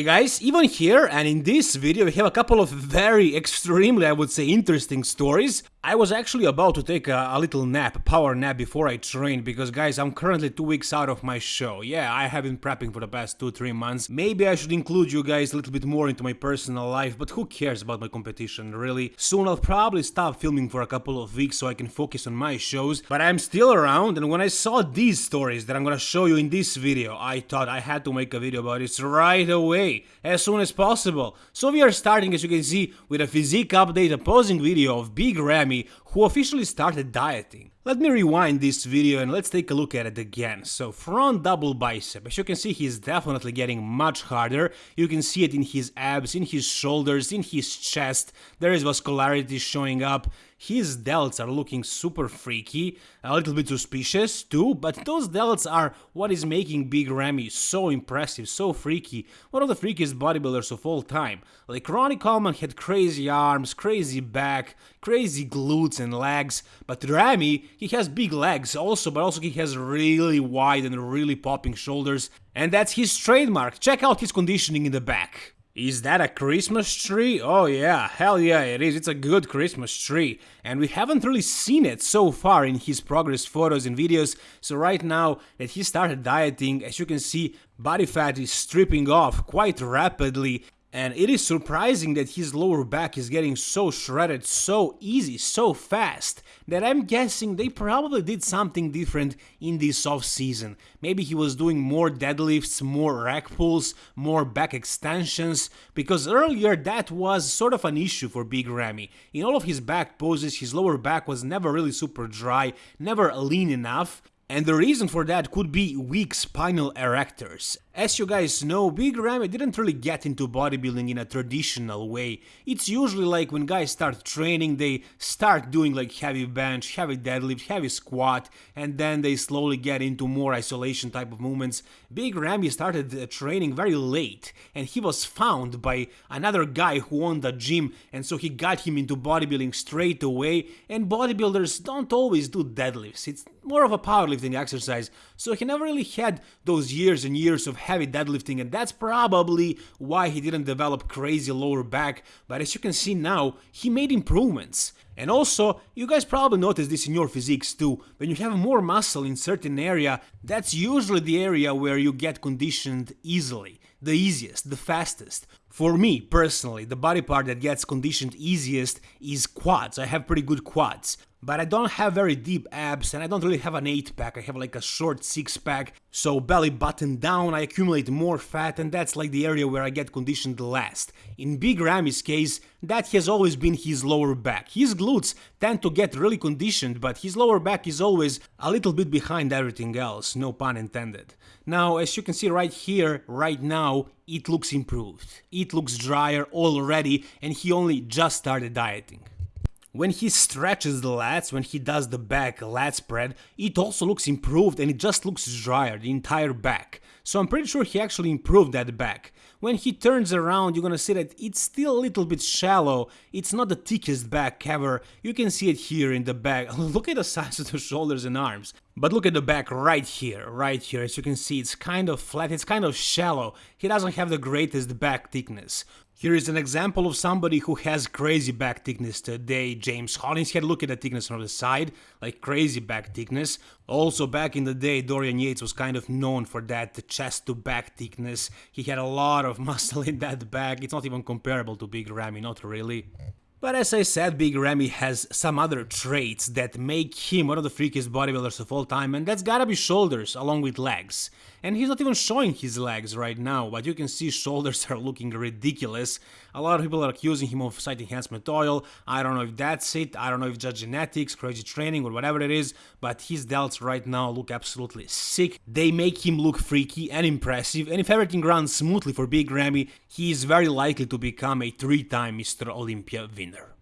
Hey guys, Evan here and in this video we have a couple of very extremely I would say interesting stories. I was actually about to take a, a, little nap, power nap before I trained because guys I'm currently two weeks out of my show. Yeah, I have been prepping for the past 2-3 months. Maybe I should include you guys a little bit more into my personal life but who cares about my competition really. Soon I'll probably stop filming for a couple of weeks so I can focus on my shows but I'm still around and when I saw these stories that I'm gonna show you in this video I thought I had to make a video about it right away as soon as possible. So we are starting as you can see with a physique update, a posing video of Big Ramy who officially started dieting. Let me rewind this video and let's take a look at it again. So front double bicep, as you can see he's definitely getting much harder, you can see it in his abs, in his shoulders, in his chest, there is vascularity showing up, his delts are looking super freaky, a little bit suspicious too, but those delts are what is making Big Ramy so impressive, so freaky, one of the freakiest bodybuilders of all time. Like Ronnie Coleman had crazy arms, crazy back, crazy glutes and legs, but Ramy, he has big legs also, but also he has really wide and really popping shoulders, and that's his trademark. Check out his conditioning in the back. Is that a Christmas tree? Oh yeah, hell yeah it is, it's a good Christmas tree. And we haven't really seen it so far in his progress photos and videos, so right now that he started dieting, as you can see, body fat is stripping off quite rapidly and it is surprising that his lower back is getting so shredded so easy, so fast, that I'm guessing they probably did something different in this off season. Maybe he was doing more deadlifts, more rack pulls, more back extensions, because earlier that was sort of an issue for Big Ramy. In all of his back poses, his lower back was never really super dry, never lean enough, and the reason for that could be weak spinal erectors. As you guys know, Big Ramy didn't really get into bodybuilding in a traditional way. It's usually like when guys start training, they start doing like heavy bench, heavy deadlift, heavy squat, and then they slowly get into more isolation type of movements. Big Ramy started uh, training very late, and he was found by another guy who owned a gym, and so he got him into bodybuilding straight away, and bodybuilders don't always do deadlifts. It's more of a powerlifting exercise, so he never really had those years and years of heavy deadlifting and that's probably why he didn't develop crazy lower back, but as you can see now, he made improvements. And also, you guys probably noticed this in your physiques too, when you have more muscle in certain area, that's usually the area where you get conditioned easily, the easiest, the fastest. For me, personally, the body part that gets conditioned easiest is quads, I have pretty good quads but I don't have very deep abs and I don't really have an 8 pack, I have like a short 6 pack, so belly button down, I accumulate more fat and that's like the area where I get conditioned last. In Big Ramy's case, that has always been his lower back. His glutes tend to get really conditioned, but his lower back is always a little bit behind everything else, no pun intended. Now, as you can see right here, right now, it looks improved. It looks drier already and he only just started dieting. When he stretches the lats, when he does the back lat spread, it also looks improved and it just looks drier, the entire back. So I'm pretty sure he actually improved that back. When he turns around, you're gonna see that it's still a little bit shallow, it's not the thickest back ever, you can see it here in the back, look at the size of the shoulders and arms. But look at the back right here, right here, as you can see it's kind of flat, it's kind of shallow, he doesn't have the greatest back thickness. Here is an example of somebody who has crazy back thickness today. James Hollingshead, look at the thickness on the side, like crazy back thickness. Also back in the day, Dorian Yates was kind of known for that chest to back thickness. He had a lot of muscle in that back, it's not even comparable to Big Ramy, not really. But as I said, Big Ramy has some other traits that make him one of the freakiest bodybuilders of all time, and that's gotta be shoulders along with legs. And he's not even showing his legs right now, but you can see shoulders are looking ridiculous. A lot of people are accusing him of site enhancement oil. I don't know if that's it, I don't know if just genetics, crazy training, or whatever it is, but his delts right now look absolutely sick. They make him look freaky and impressive, and if everything runs smoothly for Big Ramy, he is very likely to become a three-time Mr. Olympia winner.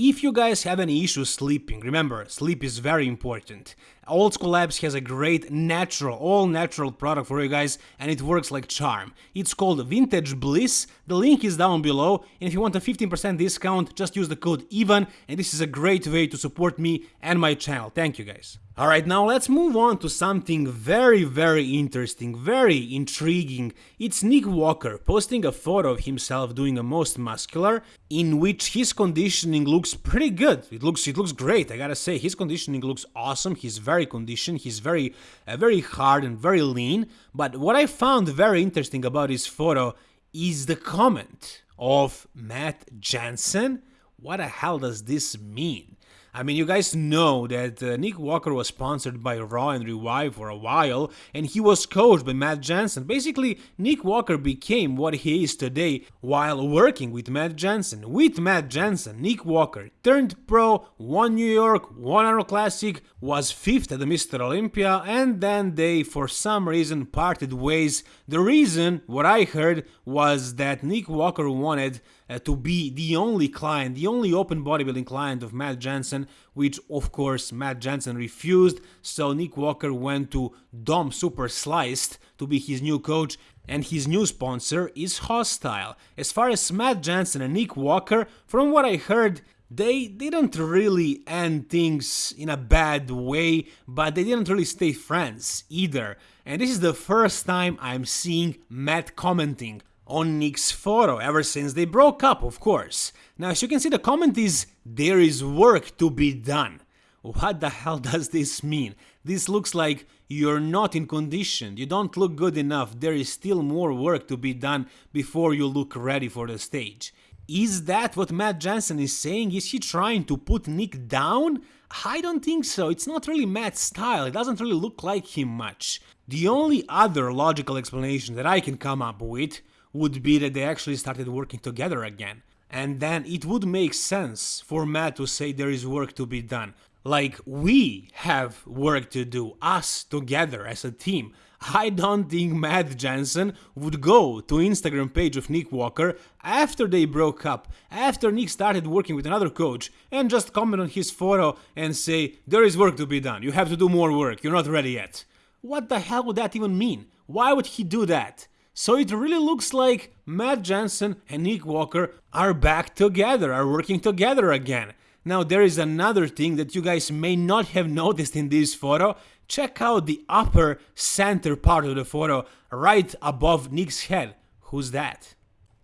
If you guys have any issues sleeping, remember, sleep is very important. Old School Labs has a great natural, all natural product for you guys and it works like charm. It's called Vintage Bliss, the link is down below and if you want a 15% discount just use the code EVAN and this is a great way to support me and my channel. Thank you guys. Alright, now let's move on to something very, very interesting, very intriguing. It's Nick Walker posting a photo of himself doing a most muscular, in which his conditioning looks pretty good. It looks, it looks great. I gotta say, his conditioning looks awesome. He's very conditioned. He's very, uh, very hard and very lean. But what I found very interesting about his photo is the comment of Matt Jansen. What the hell does this mean? I mean, you guys know that uh, Nick Walker was sponsored by Raw and Revive for a while, and he was coached by Matt Jansen. Basically, Nick Walker became what he is today while working with Matt Jansen. With Matt Jansen, Nick Walker turned pro, won New York, won Arnold Classic, was fifth at the Mr. Olympia, and then they, for some reason, parted ways. The reason, what I heard, was that Nick Walker wanted uh, to be the only client, the only open bodybuilding client of Matt Jansen, which of course Matt Jansen refused, so Nick Walker went to Dom Super Sliced to be his new coach, and his new sponsor is Hostile. As far as Matt Jansen and Nick Walker, from what I heard, they didn't really end things in a bad way, but they didn't really stay friends either. And this is the first time I'm seeing Matt commenting on Nick's photo ever since they broke up, of course. Now, as you can see, the comment is there is work to be done. What the hell does this mean? This looks like you're not in condition, you don't look good enough, there is still more work to be done before you look ready for the stage. Is that what Matt Jansen is saying? Is he trying to put Nick down? I don't think so, it's not really Matt's style, it doesn't really look like him much. The only other logical explanation that I can come up with would be that they actually started working together again. And then it would make sense for Matt to say there is work to be done. Like, we have work to do, us together as a team. I don't think Matt Jansen would go to Instagram page of Nick Walker after they broke up, after Nick started working with another coach, and just comment on his photo and say, there is work to be done, you have to do more work, you're not ready yet. What the hell would that even mean? Why would he do that? So it really looks like Matt Jansen and Nick Walker are back together, are working together again. Now there is another thing that you guys may not have noticed in this photo. Check out the upper center part of the photo right above Nick's head. Who's that?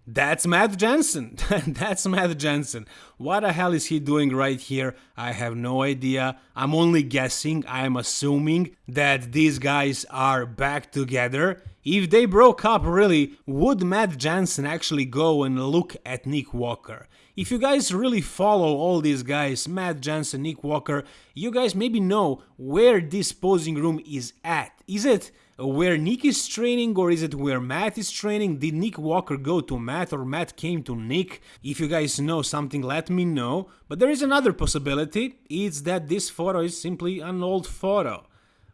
That's Matt Jansen. That's Matt Jansen. What the hell is he doing right here? I have no idea. I'm only guessing. I'm assuming that these guys are back together. If they broke up really, would Matt Jansen actually go and look at Nick Walker? If you guys really follow all these guys, Matt Jansen, Nick Walker, you guys maybe know where this posing room is at. Is it where Nick is training or is it where Matt is training? Did Nick Walker go to Matt or Matt came to Nick? If you guys know something, let me know. But there is another possibility, it's that this photo is simply an old photo.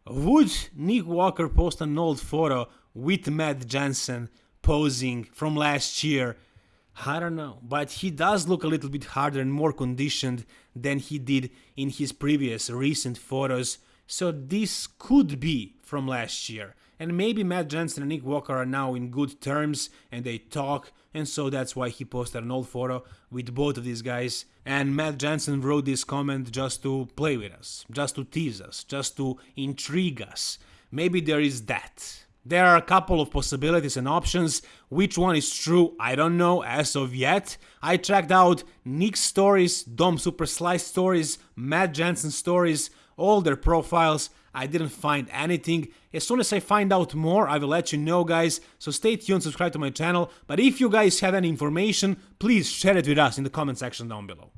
Would Nick Walker post an old photo with Matt Jansen posing from last year? I don't know, but he does look a little bit harder and more conditioned than he did in his previous recent photos, so this could be from last year. And maybe Matt Jansen and Nick Walker are now in good terms and they talk, and so that's why he posted an old photo with both of these guys. And Matt Jansen wrote this comment just to play with us, just to tease us, just to intrigue us. Maybe there is that. There are a couple of possibilities and options. Which one is true, I don't know as of yet. I checked out Nick's stories, Dom Super Slice stories, Matt Jansen stories, all their profiles. I didn't find anything. As soon as I find out more, I will let you know, guys. So stay tuned, subscribe to my channel. But if you guys have any information, please share it with us in the comment section down below.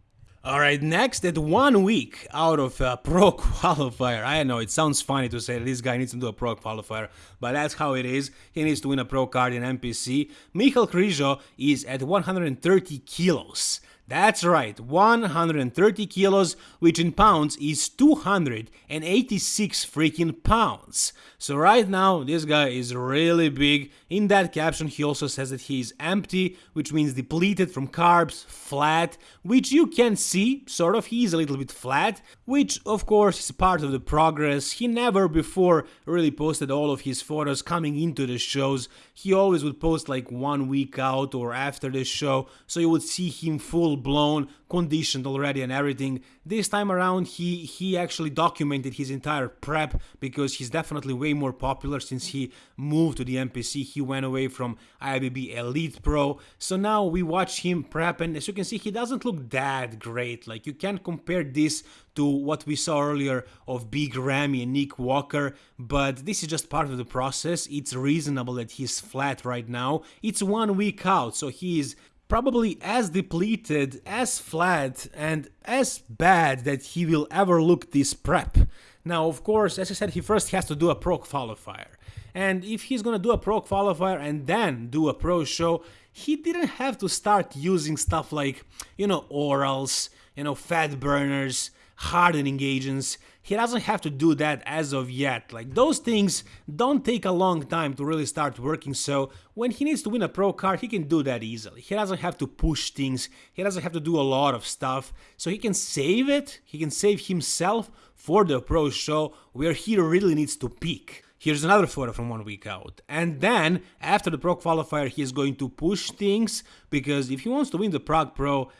Alright, next, at one week out of a pro qualifier, I know it sounds funny to say this guy needs to do a pro qualifier, but that's how it is. He needs to win a pro card in NPC. Michal Krizo is at 130 kilos. That's right, 130 kilos, which in pounds is 286 freaking pounds. So right now, this guy is really big. In that caption, he also says that he is empty, which means depleted from carbs, flat, which you can see, sort of, he is a little bit flat, which of course is part of the progress. He never before really posted all of his photos coming into the shows. He always would post like one week out or after the show, so you would see him full full blown, conditioned already and everything. This time around, he he actually documented his entire prep because he's definitely way more popular since he moved to the NPC. He went away from IFBB Elite Pro, so now we watch him prep, and as you can see, he doesn't look that great. Like you can't compare this to what we saw earlier of Big Ramy and Nick Walker, but this is just part of the process. It's reasonable that he's flat right now. It's one week out, so he is probably as depleted, as flat, and as bad that he will ever look this prep. Now, of course, as I said, he first has to do a pro qualifier. And if he's gonna do a pro qualifier and then do a pro show, he didn't have to start using stuff like, you know, orals, you know, fat burners, hardening agents. He doesn't have to do that as of yet. Like those things don't take a long time to really start working. So when he needs to win a pro card, he can do that easily. He doesn't have to push things. He doesn't have to do a lot of stuff. So he can save it. He can save himself for the pro show where he really needs to peak. Here's another photo from one week out. And then, after the Pro Qualifier, he is going to push things, because if he wants to win the Prague Pro,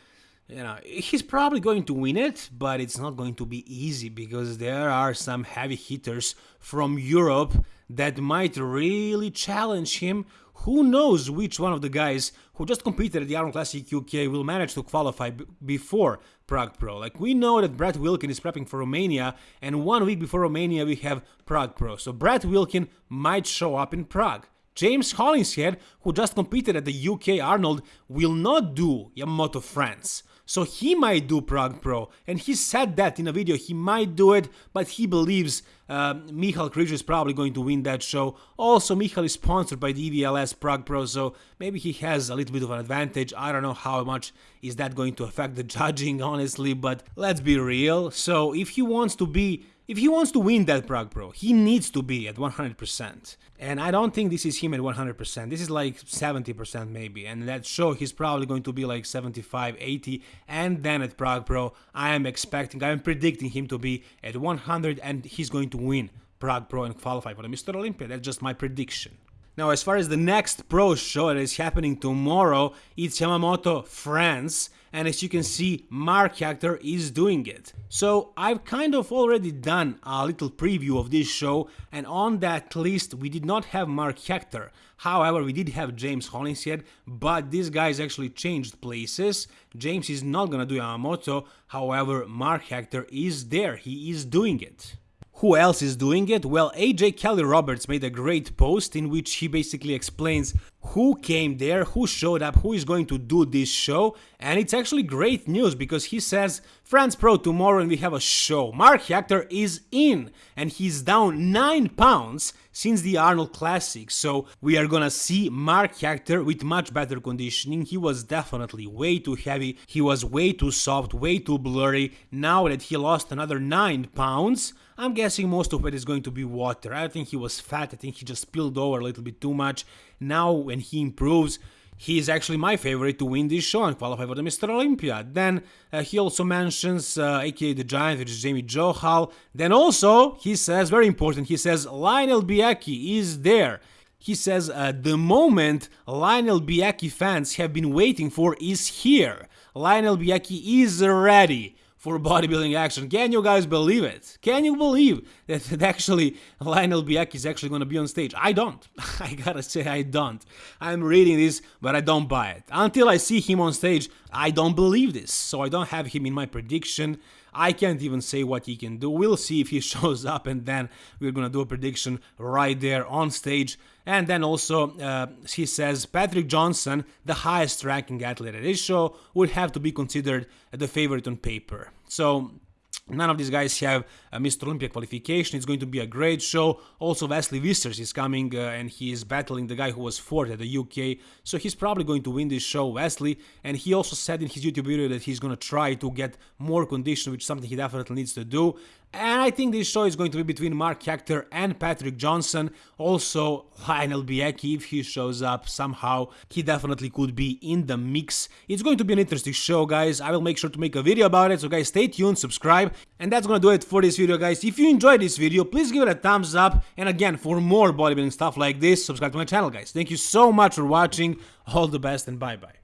you know, he's probably going to win it, but it's not going to be easy because there are some heavy hitters from Europe that might really challenge him. Who knows which one of the guys who just competed at the Arnold Classic UK will manage to qualify before Prague Pro. Like we know that Brett Wilkin is prepping for Romania, and one week before Romania we have Prague Pro. So Brett Wilkin might show up in Prague. James Hollingshead, who just competed at the UK Arnold, will not do Yamamoto France. So he might do Prague Pro, and he said that in a video, he might do it, but he believes uh, Michal Križ is probably going to win that show. Also, Michal is sponsored by the EVLS Prague Pro, so maybe he has a little bit of an advantage. I don't know how much is that going to affect the judging, honestly, but let's be real. So if he wants to be if he wants to win that Prague Pro, he needs to be at 100%. And I don't think this is him at 100%. This is like 70% maybe. And that show he's probably going to be like 75, 80. And then at Prague Pro, I am expecting, I am predicting him to be at 100 and he's going to win Prague Pro and qualify for the Mr. Olympia. That's just my prediction. Now, as far as the next pro show that is happening tomorrow, it's Yamamoto France, and as you can see, Mark Hector is doing it. So I've kind of already done a little preview of this show, and on that list we did not have Mark Hector. However, we did have James Hollingshead, but these guys actually changed places. James is not gonna do Yamamoto, however, Mark Hector is there, he is doing it. Who else is doing it? Well, AJ Kelly Roberts made a great post in which he basically explains who came there, who showed up, who is going to do this show, and it's actually great news because he says France Pro tomorrow and we have a show. Mark Hector is in and he's down 9 pounds since the Arnold Classic, so we are gonna see Mark Hector with much better conditioning. He was definitely way too heavy, he was way too soft, way too blurry. Now that he lost another 9 pounds, I'm guessing most of it is going to be water. I think he was fat, I think he just spilled over a little bit too much. Now when he improves, he is actually my favorite to win this show and qualify for the Mr. Olympia. Then uh, he also mentions uh, aka the Giant, which is Jamie Johal. Then also he says, very important, he says Lionel Beyeke is there. He says uh, the moment Lionel Beyeke fans have been waiting for is here. Lionel Beyeke is ready for bodybuilding action. Can you guys believe it? Can you believe that, actually Lionel Beyeke is actually going to be on stage? I don't. I gotta say I don't. I'm reading this, but I don't buy it. Until I see him on stage, I don't believe this. So I don't have him in my prediction. I can't even say what he can do. We'll see if he shows up and then we're gonna do a prediction right there on stage. And then also, uh, he says Patrick Johnson, the highest ranking athlete at this show, would have to be considered the favorite on paper. So None of these guys have a Mr. Olympia qualification. It's going to be a great show. Also, Wesley Vissers is coming uh, and he is battling the guy who was fourth at the UK. So he's probably going to win this show, Wesley. And he also said in his YouTube video that he's going to try to get more condition, which is something he definitely needs to do. And I think this show is going to be between Mark Hector and Patrick Johnson. Also, Lionel Beyeke, if he shows up somehow, he definitely could be in the mix. It's going to be an interesting show, guys. I will make sure to make a video about it. So, guys, stay tuned, subscribe. And that's gonna do it for this video, guys. If you enjoyed this video, please give it a thumbs up. And again, for more bodybuilding stuff like this, subscribe to my channel, guys. Thank you so much for watching. All the best and bye-bye.